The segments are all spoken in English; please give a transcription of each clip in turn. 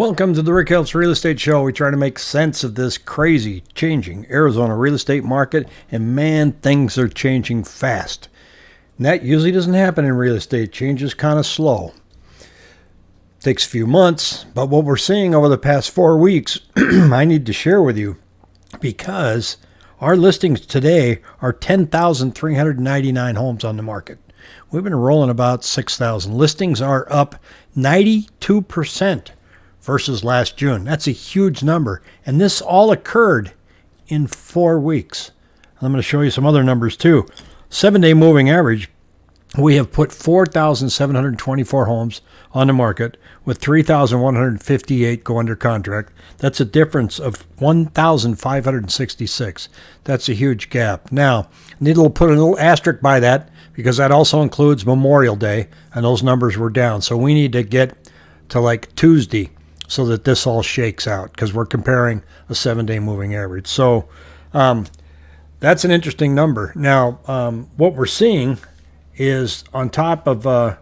Welcome to the Rick Helps Real Estate Show. We try to make sense of this crazy, changing Arizona real estate market, and man, things are changing fast. And that usually doesn't happen in real estate. Change is kind of slow. Takes a few months, but what we're seeing over the past four weeks, I need to share with you because our listings today are 10,399 homes on the market. We've been rolling about 6,000. Listings are up 92% versus last June. That's a huge number. And this all occurred in four weeks. I'm going to show you some other numbers too. Seven day moving average, we have put 4,724 homes on the market with 3,158 go under contract. That's a difference of 1,566. That's a huge gap. Now, need to put a little asterisk by that because that also includes Memorial Day, and those numbers were down. So we need to get to like Tuesday so that this all shakes out because we're comparing a seven day moving average. So um, that's an interesting number. Now, um, what we're seeing is on top of uh,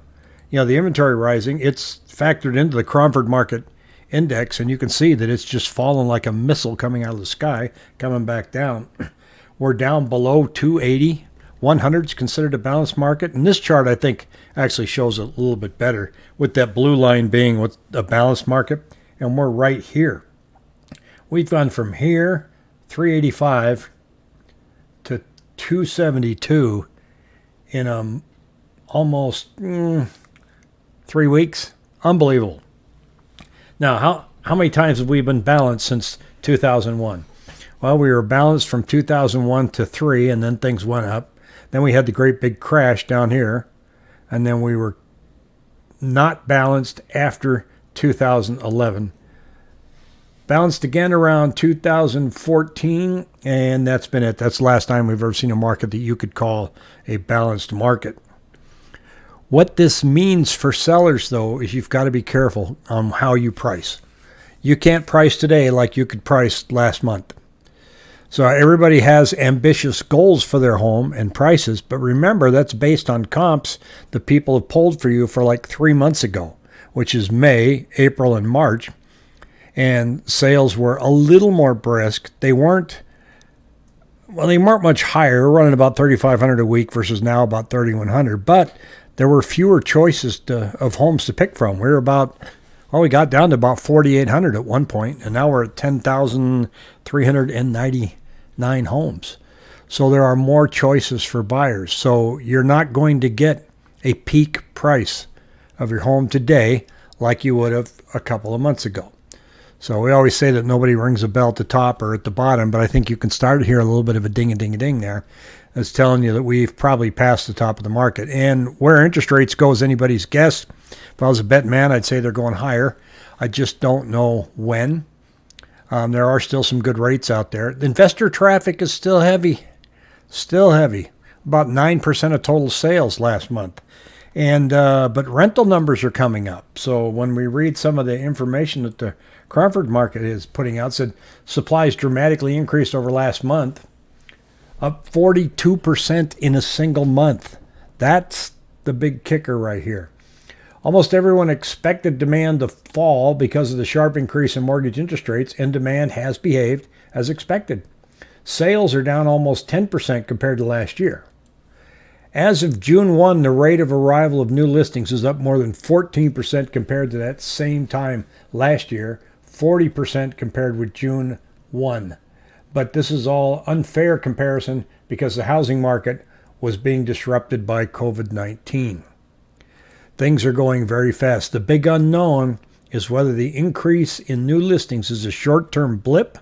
you know the inventory rising, it's factored into the Cromford Market Index, and you can see that it's just fallen like a missile coming out of the sky, coming back down. We're down below 280. 100 is considered a balanced market, and this chart I think actually shows it a little bit better, with that blue line being what a balanced market and we're right here. We've gone from here, 385, to 272 in um, almost mm, three weeks. Unbelievable. Now, how, how many times have we been balanced since 2001? Well, we were balanced from 2001 to 3, and then things went up. Then we had the great big crash down here, and then we were not balanced after 2011. Bounced again around 2014, and that's been it. That's the last time we've ever seen a market that you could call a balanced market. What this means for sellers, though, is you've got to be careful on how you price. You can't price today like you could price last month. So everybody has ambitious goals for their home and prices, but remember that's based on comps that people have pulled for you for like three months ago which is May, April, and March. And sales were a little more brisk. They weren't, well, they weren't much higher, running about 3,500 a week versus now about 3,100. But there were fewer choices to, of homes to pick from. We were about, well, we got down to about 4,800 at one point, and now we're at 10,399 homes. So there are more choices for buyers. So you're not going to get a peak price of your home today like you would have a couple of months ago. So we always say that nobody rings a bell at the top or at the bottom, but I think you can start to hear a little bit of a ding a ding a ding there. That's telling you that we've probably passed the top of the market. And where interest rates go is anybody's guess. If I was a bet man, I'd say they're going higher. I just don't know when. Um, there are still some good rates out there. Investor traffic is still heavy, still heavy. About 9% of total sales last month. And uh, but rental numbers are coming up. So when we read some of the information that the Cromford market is putting out, said supplies dramatically increased over last month, up 42% in a single month. That's the big kicker right here. Almost everyone expected demand to fall because of the sharp increase in mortgage interest rates, and demand has behaved as expected. Sales are down almost 10% compared to last year. As of June 1, the rate of arrival of new listings is up more than 14% compared to that same time last year, 40% compared with June 1. But this is all unfair comparison because the housing market was being disrupted by COVID 19. Things are going very fast. The big unknown is whether the increase in new listings is a short term blip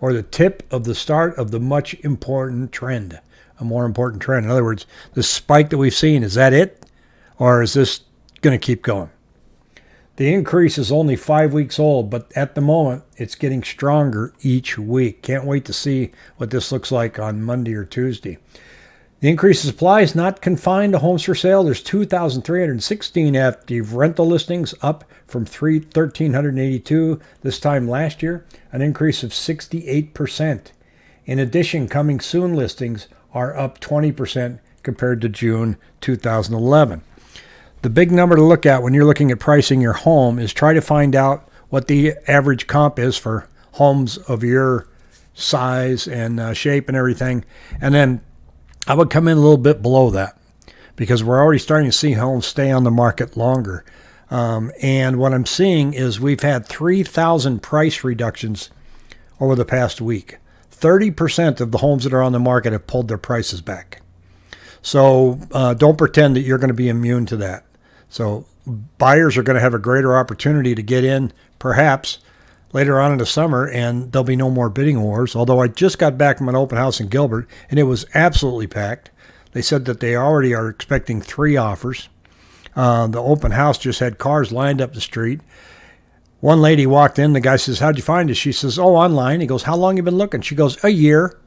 or the tip of the start of the much important trend a more important trend. In other words, the spike that we've seen, is that it? Or is this going to keep going? The increase is only five weeks old, but at the moment, it's getting stronger each week. Can't wait to see what this looks like on Monday or Tuesday. The increase in supply is not confined to homes for sale. There's 2,316 active rental listings, up from 1,382 this time last year, an increase of 68%. In addition, coming soon listings are up 20% compared to June 2011. The big number to look at when you're looking at pricing your home is try to find out what the average comp is for homes of your size and uh, shape and everything. And then I would come in a little bit below that because we're already starting to see homes stay on the market longer. Um, and what I'm seeing is we've had 3,000 price reductions over the past week. 30% of the homes that are on the market have pulled their prices back. So uh, don't pretend that you're going to be immune to that. So buyers are going to have a greater opportunity to get in, perhaps later on in the summer, and there'll be no more bidding wars. Although I just got back from an open house in Gilbert, and it was absolutely packed. They said that they already are expecting three offers. Uh, the open house just had cars lined up the street. One lady walked in. The guy says, "How'd you find it?" She says, "Oh, online." He goes, "How long you been looking?" She goes, "A year."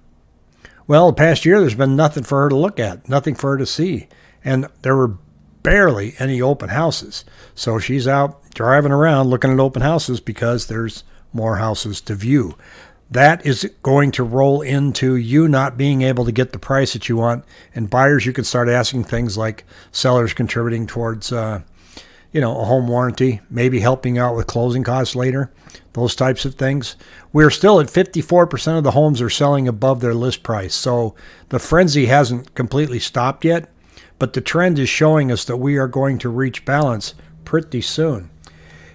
Well, the past year, there's been nothing for her to look at, nothing for her to see, and there were barely any open houses. So she's out driving around looking at open houses because there's more houses to view. That is going to roll into you not being able to get the price that you want. And buyers, you can start asking things like sellers contributing towards, uh, you know, a home warranty, maybe helping out with closing costs later, those types of things. We're still at 54% of the homes are selling above their list price. So the frenzy hasn't completely stopped yet, but the trend is showing us that we are going to reach balance pretty soon.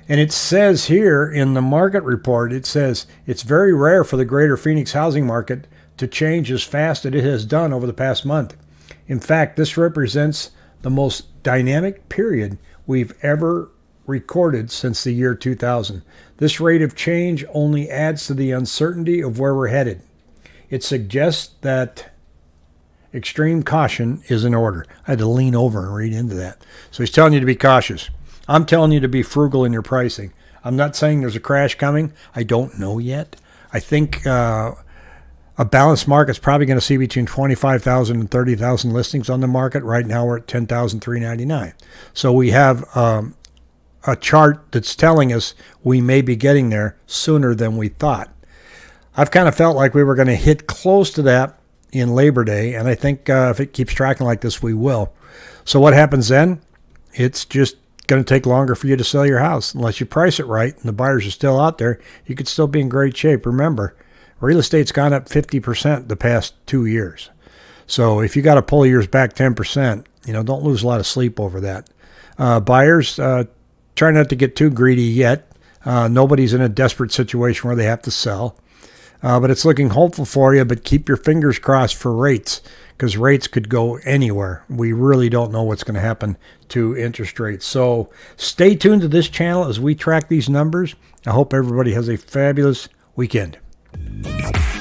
And it says here in the market report, it says it's very rare for the greater Phoenix housing market to change as fast as it has done over the past month. In fact, this represents the most dynamic period we've ever recorded since the year 2000. This rate of change only adds to the uncertainty of where we're headed. It suggests that extreme caution is in order. I had to lean over and read into that. So he's telling you to be cautious. I'm telling you to be frugal in your pricing. I'm not saying there's a crash coming. I don't know yet. I think uh, a balanced market is probably going to see between 25,000 and 30,000 listings on the market. Right now we're at 10,399. So we have um, a chart that's telling us we may be getting there sooner than we thought. I've kind of felt like we were going to hit close to that in Labor Day, and I think uh, if it keeps tracking like this, we will. So what happens then? It's just going to take longer for you to sell your house unless you price it right and the buyers are still out there. You could still be in great shape. Remember, real estate's gone up 50% the past two years. So if you got to pull yours back 10%, you know, don't lose a lot of sleep over that. Uh, buyers, uh, try not to get too greedy yet. Uh, nobody's in a desperate situation where they have to sell. Uh, but it's looking hopeful for you, but keep your fingers crossed for rates because rates could go anywhere. We really don't know what's going to happen to interest rates. So stay tuned to this channel as we track these numbers. I hope everybody has a fabulous weekend. Peace.